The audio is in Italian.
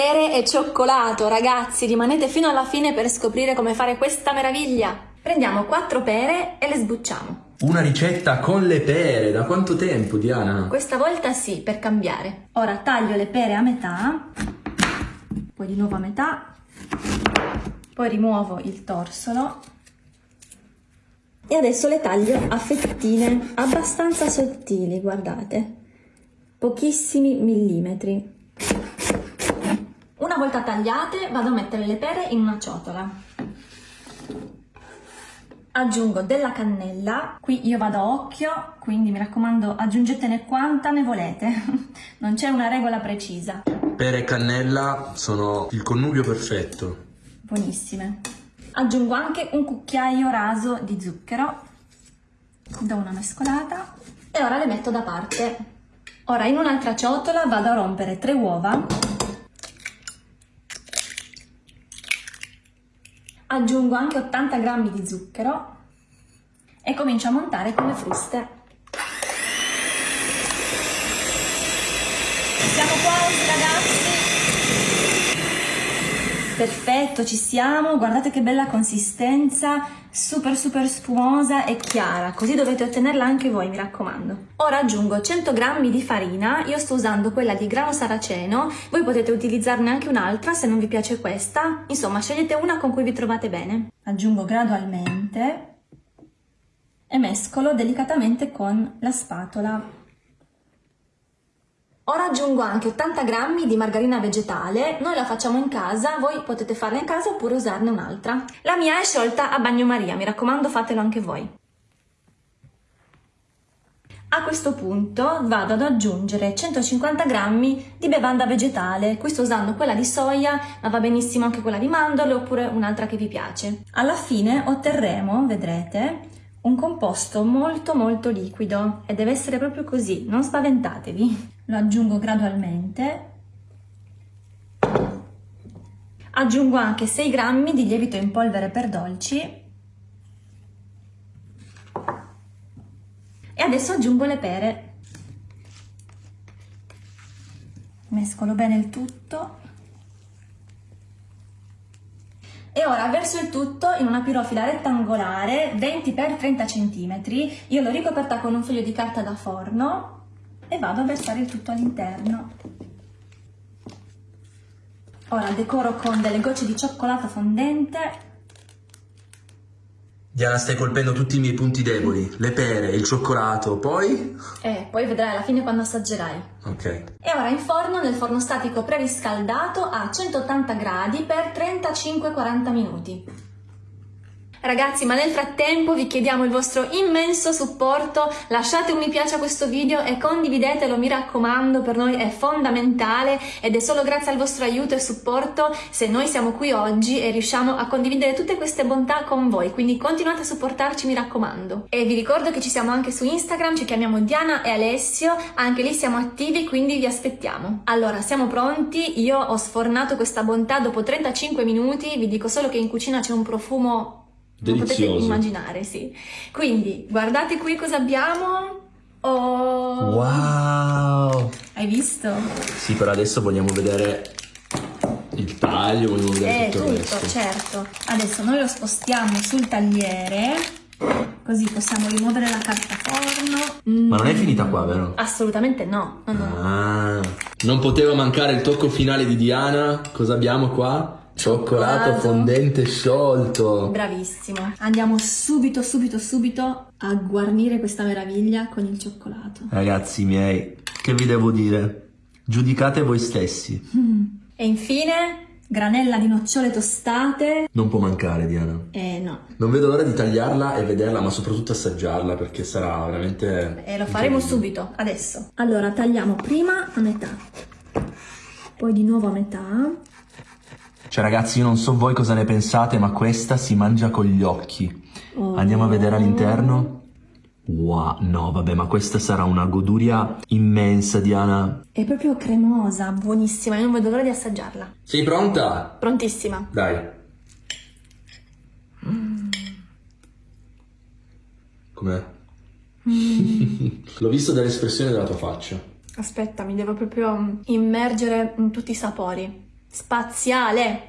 Pere e cioccolato, ragazzi, rimanete fino alla fine per scoprire come fare questa meraviglia. Prendiamo quattro pere e le sbucciamo. Una ricetta con le pere, da quanto tempo Diana? Questa volta sì, per cambiare. Ora taglio le pere a metà, poi di nuovo a metà, poi rimuovo il torsolo e adesso le taglio a fettine abbastanza sottili, guardate, pochissimi millimetri. Una volta tagliate vado a mettere le pere in una ciotola. Aggiungo della cannella, qui io vado a occhio, quindi mi raccomando aggiungetene quanta ne volete, non c'è una regola precisa. Pere e cannella sono il connubio perfetto. Buonissime. Aggiungo anche un cucchiaio raso di zucchero, do una mescolata e ora le metto da parte. Ora in un'altra ciotola vado a rompere tre uova aggiungo anche 80 g di zucchero e comincio a montare con le fruste. Siamo quasi ragazzi! Perfetto, ci siamo, guardate che bella consistenza, super super spumosa e chiara, così dovete ottenerla anche voi, mi raccomando. Ora aggiungo 100 g di farina, io sto usando quella di grano saraceno, voi potete utilizzarne anche un'altra se non vi piace questa, insomma scegliete una con cui vi trovate bene. Aggiungo gradualmente e mescolo delicatamente con la spatola. Ora aggiungo anche 80 g di margarina vegetale, noi la facciamo in casa, voi potete farla in casa oppure usarne un'altra. La mia è sciolta a bagnomaria, mi raccomando fatelo anche voi. A questo punto vado ad aggiungere 150 g di bevanda vegetale, qui sto usando quella di soia, ma va benissimo anche quella di mandorle oppure un'altra che vi piace. Alla fine otterremo, vedrete, un composto molto molto liquido e deve essere proprio così, non spaventatevi lo aggiungo gradualmente. Aggiungo anche 6 grammi di lievito in polvere per dolci e adesso aggiungo le pere. Mescolo bene il tutto e ora verso il tutto in una pirofila rettangolare 20 x 30 cm. Io l'ho ricoperta con un foglio di carta da forno e vado a versare il tutto all'interno. Ora decoro con delle gocce di cioccolato fondente. Diana, stai colpendo tutti i miei punti deboli. Le pere, il cioccolato, poi? Eh, poi vedrai alla fine quando assaggerai. Ok. E ora in forno, nel forno statico preriscaldato a 180 gradi per 35-40 minuti. Ragazzi, ma nel frattempo vi chiediamo il vostro immenso supporto, lasciate un mi piace a questo video e condividetelo, mi raccomando, per noi è fondamentale ed è solo grazie al vostro aiuto e supporto se noi siamo qui oggi e riusciamo a condividere tutte queste bontà con voi, quindi continuate a supportarci, mi raccomando. E vi ricordo che ci siamo anche su Instagram, ci chiamiamo Diana e Alessio, anche lì siamo attivi, quindi vi aspettiamo. Allora, siamo pronti, io ho sfornato questa bontà dopo 35 minuti, vi dico solo che in cucina c'è un profumo Delizioso. potete immaginare, sì. Quindi, guardate qui cosa abbiamo. Oh! Wow! Hai visto? Sì, però adesso vogliamo vedere il taglio, vogliamo vedere eh, tutto, tutto il resto. certo. Adesso noi lo spostiamo sul tagliere, così possiamo rimuovere la carta forno. Mm. Ma non è finita qua, vero? Assolutamente no. no, no. Ah, non poteva mancare il tocco finale di Diana. Cosa abbiamo qua? Cioccolato fondente sciolto. Bravissimo. Andiamo subito, subito, subito a guarnire questa meraviglia con il cioccolato. Ragazzi miei, che vi devo dire? Giudicate voi stessi. Mm. E infine, granella di nocciole tostate. Non può mancare, Diana. Eh no. Non vedo l'ora di tagliarla e vederla, ma soprattutto assaggiarla perché sarà veramente... E lo faremo subito, adesso. Allora, tagliamo prima a metà, poi di nuovo a metà cioè ragazzi io non so voi cosa ne pensate ma questa si mangia con gli occhi. Oh. Andiamo a vedere all'interno. Wow, no vabbè ma questa sarà una goduria immensa Diana. È proprio cremosa, buonissima, io non vedo l'ora di assaggiarla. Sei pronta? Prontissima. Dai. Mm. Com'è? Mm. L'ho visto dall'espressione della tua faccia. Aspetta, mi devo proprio immergere in tutti i sapori. Spaziale.